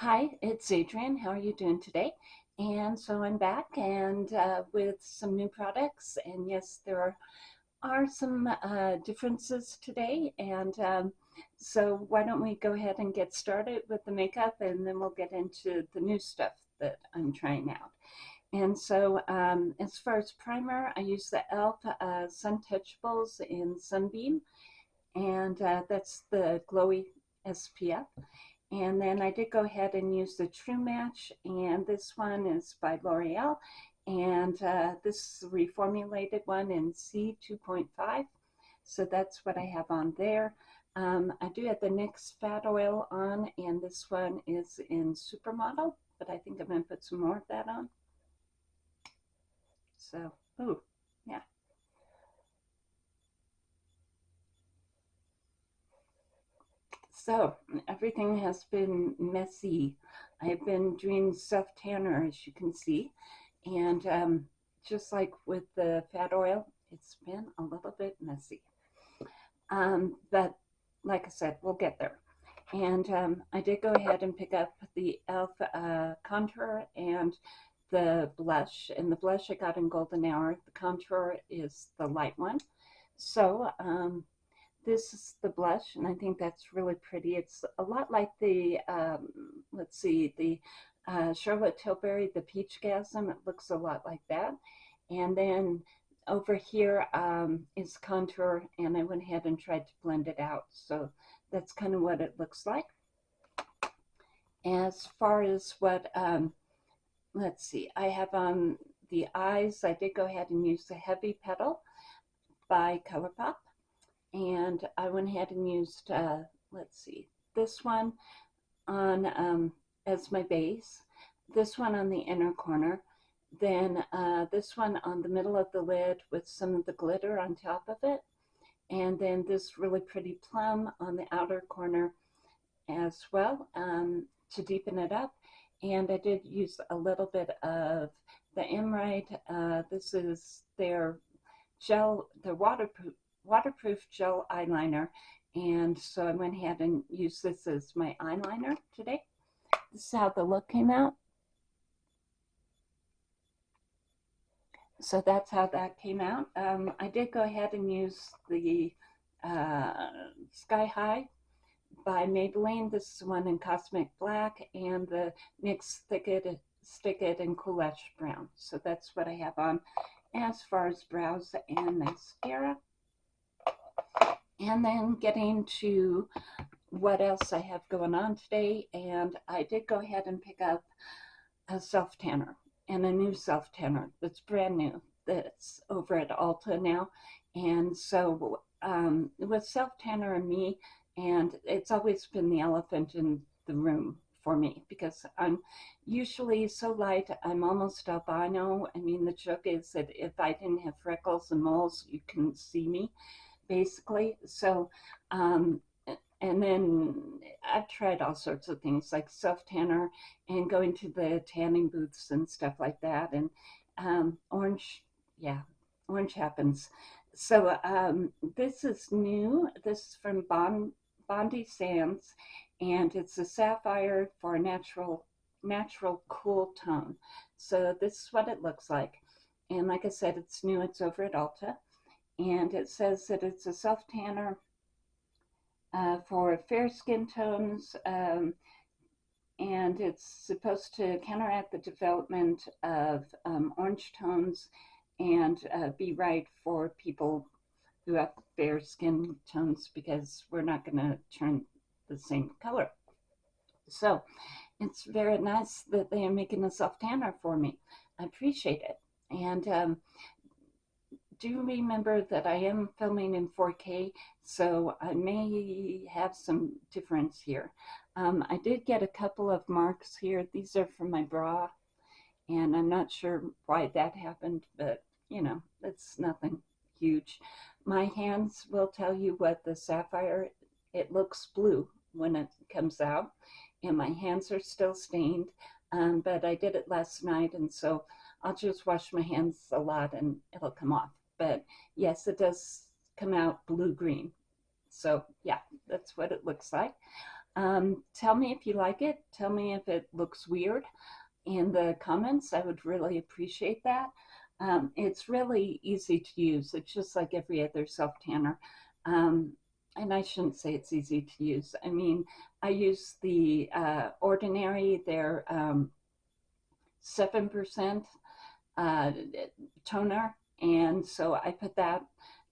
Hi, it's Adrienne. How are you doing today? And so I'm back and uh, with some new products. And yes, there are, are some uh, differences today. And um, so why don't we go ahead and get started with the makeup and then we'll get into the new stuff that I'm trying out. And so um, as far as primer, I use the e.l.f. Uh, Sun Touchables in Sunbeam. And uh, that's the glowy SPF. And then I did go ahead and use the True Match, and this one is by L'Oreal, and uh, this reformulated one in C2.5. So that's what I have on there. Um, I do have the NYX Fat Oil on, and this one is in Supermodel, but I think I'm going to put some more of that on. So, ooh, yeah. So everything has been messy. I've been doing self tanner, as you can see, and um, just like with the fat oil, it's been a little bit messy. Um, but like I said, we'll get there. And um, I did go ahead and pick up the e.l.f. Uh, contour and the blush. And the blush I got in Golden Hour. The contour is the light one. So um, this is the blush, and I think that's really pretty. It's a lot like the, um, let's see, the uh, Charlotte Tilbury, the Peach Gasm. It looks a lot like that. And then over here um, is contour, and I went ahead and tried to blend it out. So that's kind of what it looks like. As far as what, um, let's see, I have on the eyes, I did go ahead and use the Heavy Petal by ColourPop and I went ahead and used, uh, let's see, this one on um, as my base, this one on the inner corner, then uh, this one on the middle of the lid with some of the glitter on top of it, and then this really pretty plum on the outer corner as well um, to deepen it up. And I did use a little bit of the Emerald. Uh, this is their gel, their waterproof waterproof gel eyeliner. And so I went ahead and used this as my eyeliner today. This is how the look came out. So that's how that came out. Um, I did go ahead and use the uh, Sky High by Maybelline. This is one in Cosmic Black and the NYX Thick It, Stick It in Cool Ash Brown. So that's what I have on as far as brows and mascara and then getting to what else I have going on today. And I did go ahead and pick up a self tanner and a new self tanner that's brand new that's over at Ulta now. And so um, with self tanner and me, and it's always been the elephant in the room for me because I'm usually so light, I'm almost albino. I mean, the joke is that if I didn't have freckles and moles, you can see me basically. So, um, and then I've tried all sorts of things like self tanner and going to the tanning booths and stuff like that. And um, orange, yeah, orange happens. So um, this is new. This is from Bond, Bondi Sands, and it's a sapphire for a natural, natural cool tone. So this is what it looks like. And like I said, it's new. It's over at Ulta and it says that it's a self tanner uh, for fair skin tones um, and it's supposed to counteract the development of um, orange tones and uh, be right for people who have fair skin tones because we're not going to turn the same color. So it's very nice that they are making a self tanner for me. I appreciate it. And um, do remember that I am filming in 4K, so I may have some difference here. Um, I did get a couple of marks here. These are from my bra, and I'm not sure why that happened, but you know, it's nothing huge. My hands will tell you what the sapphire, it looks blue when it comes out, and my hands are still stained, um, but I did it last night, and so I'll just wash my hands a lot and it'll come off but yes, it does come out blue-green. So yeah, that's what it looks like. Um, tell me if you like it. Tell me if it looks weird in the comments. I would really appreciate that. Um, it's really easy to use. It's just like every other self tanner. Um, and I shouldn't say it's easy to use. I mean, I use the uh, Ordinary, their 7% um, uh, toner. And so I put that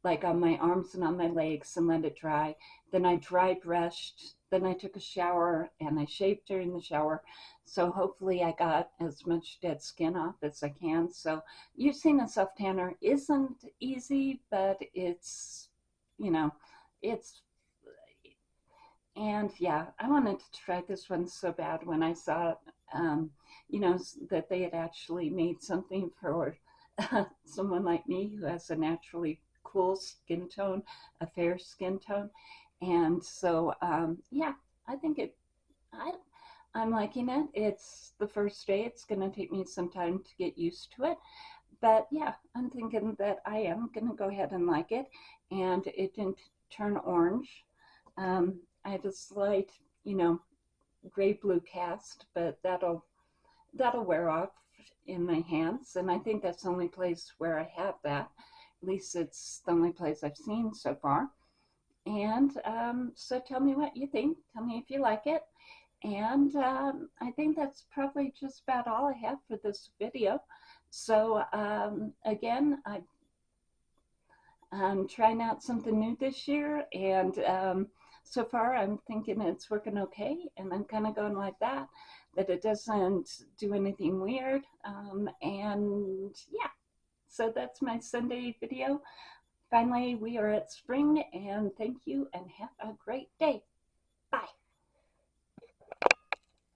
like on my arms and on my legs and let it dry. Then I dry brushed. Then I took a shower and I shaved during the shower. So hopefully I got as much dead skin off as I can. So using a self tanner isn't easy, but it's, you know, it's and yeah, I wanted to try this one so bad when I saw, um, you know, that they had actually made something for someone like me who has a naturally cool skin tone, a fair skin tone. And so, um, yeah, I think it, I, I'm liking it. It's the first day. It's going to take me some time to get used to it. But yeah, I'm thinking that I am going to go ahead and like it. And it didn't turn orange. Um, I have a slight, you know, gray blue cast, but that'll that'll wear off in my hands. And I think that's the only place where I have that. At least it's the only place I've seen so far. And um, so tell me what you think. Tell me if you like it. And um, I think that's probably just about all I have for this video. So um, again, I, I'm trying out something new this year. And um, so far I'm thinking it's working okay. And I'm kind of going like that, that it doesn't do anything weird. Um, and yeah, so that's my Sunday video. Finally, we are at spring and thank you and have a great day.